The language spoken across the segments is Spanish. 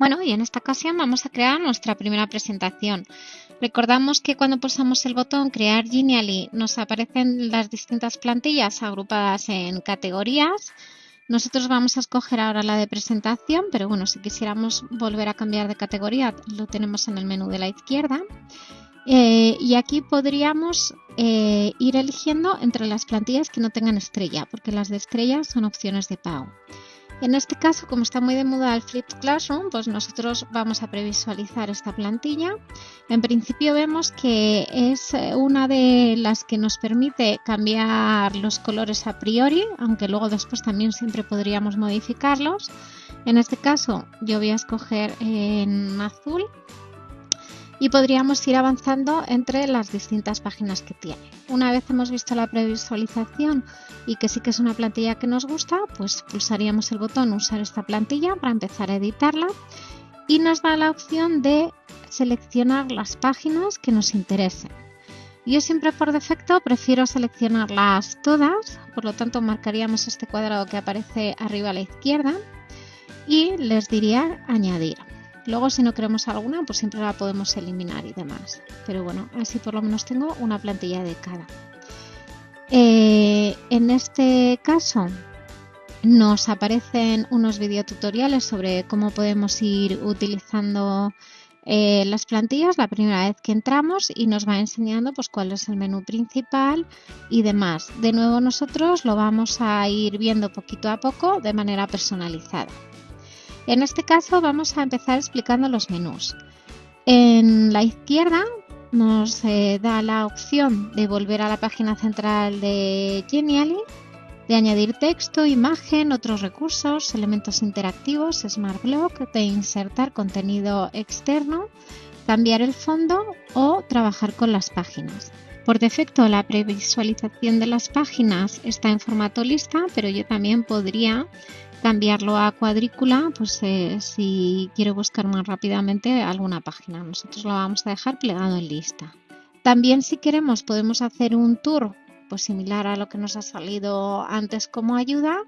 Bueno, y en esta ocasión vamos a crear nuestra primera presentación. Recordamos que cuando pulsamos el botón Crear Genially nos aparecen las distintas plantillas agrupadas en categorías. Nosotros vamos a escoger ahora la de presentación, pero bueno, si quisiéramos volver a cambiar de categoría lo tenemos en el menú de la izquierda. Eh, y aquí podríamos eh, ir eligiendo entre las plantillas que no tengan estrella, porque las de estrella son opciones de pago. En este caso, como está muy de moda el Flipped Classroom, pues nosotros vamos a previsualizar esta plantilla. En principio vemos que es eh, una de las que nos permite cambiar los colores a priori, aunque luego después también siempre podríamos modificarlos. En este caso yo voy a escoger en azul y podríamos ir avanzando entre las distintas páginas que tiene. Una vez hemos visto la previsualización y que sí que es una plantilla que nos gusta, pues pulsaríamos el botón usar esta plantilla para empezar a editarla y nos da la opción de seleccionar las páginas que nos interesen. Yo siempre por defecto prefiero seleccionarlas todas, por lo tanto marcaríamos este cuadrado que aparece arriba a la izquierda y les diría añadir. Luego si no queremos alguna, pues siempre la podemos eliminar y demás. Pero bueno, así por lo menos tengo una plantilla de cada. Eh, en este caso nos aparecen unos videotutoriales sobre cómo podemos ir utilizando eh, las plantillas la primera vez que entramos y nos va enseñando pues cuál es el menú principal y demás. De nuevo nosotros lo vamos a ir viendo poquito a poco de manera personalizada. En este caso vamos a empezar explicando los menús. En la izquierda nos eh, da la opción de volver a la página central de Genially, de añadir texto, imagen, otros recursos, elementos interactivos, Smart Block, de insertar contenido externo, cambiar el fondo o trabajar con las páginas. Por defecto la previsualización de las páginas está en formato lista, pero yo también podría cambiarlo a cuadrícula pues eh, si quiero buscar más rápidamente alguna página. Nosotros lo vamos a dejar plegado en lista. También si queremos podemos hacer un tour pues similar a lo que nos ha salido antes como ayuda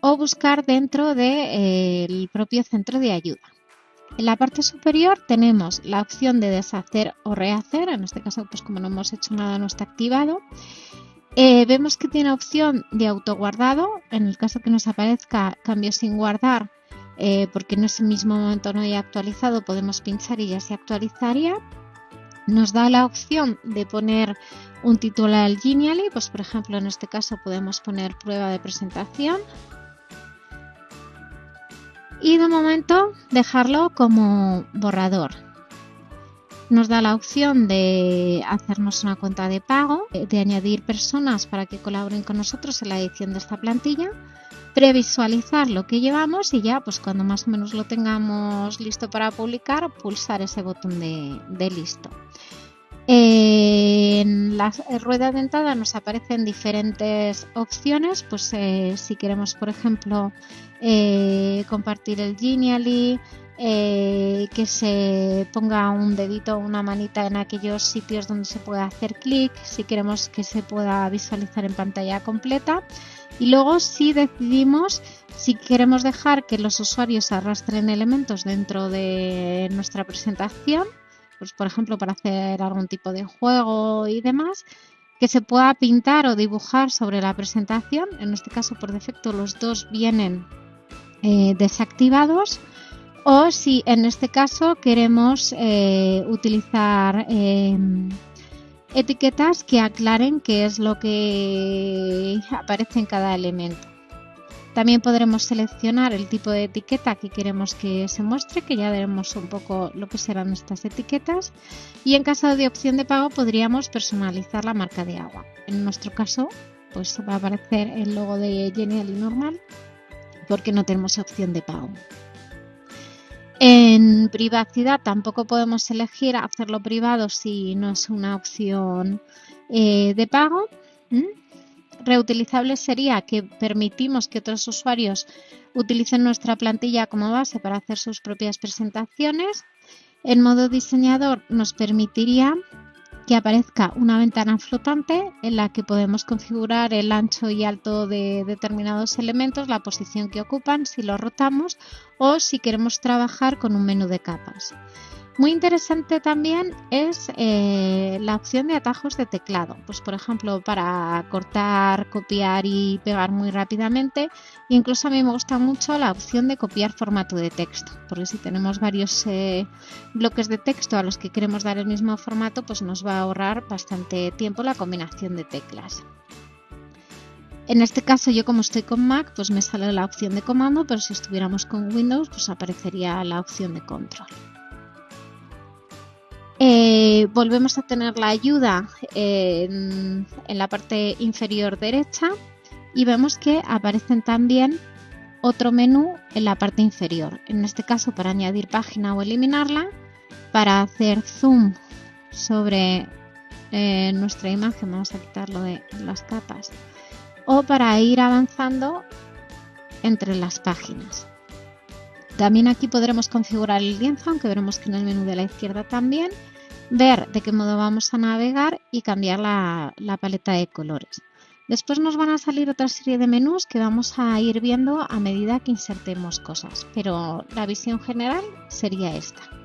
o buscar dentro del propio centro de ayuda. En la parte superior tenemos la opción de deshacer o rehacer, en este caso pues como no hemos hecho nada no está activado eh, vemos que tiene opción de autoguardado, en el caso que nos aparezca cambio sin guardar, eh, porque en ese mismo momento no haya actualizado, podemos pinchar y ya se actualizaría. Nos da la opción de poner un título al Genially, pues por ejemplo en este caso podemos poner prueba de presentación. Y de momento dejarlo como borrador nos da la opción de hacernos una cuenta de pago, de añadir personas para que colaboren con nosotros en la edición de esta plantilla, previsualizar lo que llevamos y ya pues cuando más o menos lo tengamos listo para publicar, pulsar ese botón de, listo. En la rueda dentada nos aparecen diferentes opciones, pues eh, si queremos por ejemplo eh, compartir el Genially, eh, que se ponga un dedito o una manita en aquellos sitios donde se pueda hacer clic, si queremos que se pueda visualizar en pantalla completa. Y luego si decidimos si queremos dejar que los usuarios arrastren elementos dentro de nuestra presentación, pues por ejemplo para hacer algún tipo de juego y demás, que se pueda pintar o dibujar sobre la presentación. En este caso por defecto los dos vienen eh, desactivados o si en este caso queremos eh, utilizar em, etiquetas que aclaren qué es lo que aparece en cada elemento. También podremos seleccionar el tipo de etiqueta que queremos que se muestre, que ya veremos un poco lo que serán estas etiquetas. Y en caso de opción de pago podríamos personalizar la marca de agua. En nuestro caso, pues va a aparecer el logo de Genial normal porque no tenemos opción de pago. En privacidad tampoco podemos elegir hacerlo privado si no es una opción eh, de pago. Reutilizable sería que permitimos que otros usuarios utilicen nuestra plantilla como base para hacer sus propias presentaciones. En modo diseñador nos permitiría que aparezca una ventana flotante en la que podemos configurar el ancho y alto de determinados elementos, la posición que ocupan, si lo rotamos o si queremos trabajar con un menú de capas. Muy interesante también es eh, la opción de atajos de teclado, pues por ejemplo para cortar, copiar y pegar muy rápidamente. incluso a mí me gusta mucho la opción de copiar formato de texto, porque si tenemos varios eh, bloques de texto a los que queremos dar el mismo formato, pues nos va a ahorrar bastante tiempo la combinación de teclas. En este caso yo como estoy con Mac, pues me sale la opción de comando, pero si estuviéramos con Windows, pues aparecería la opción de control. Eh, volvemos a tener la ayuda en, la parte inferior derecha y vemos que aparecen también otro menú en la parte inferior. En este caso para añadir página o eliminarla, para hacer zoom sobre eh, nuestra imagen, vamos a quitarlo de las capas, o para ir avanzando entre las páginas. También aquí podremos configurar el lienzo, aunque veremos que en el menú de la izquierda también ver de qué modo vamos a navegar y cambiar la, paleta de colores. Después nos van a salir otra serie de menús que vamos a ir viendo a medida que insertemos cosas, pero la visión general sería esta.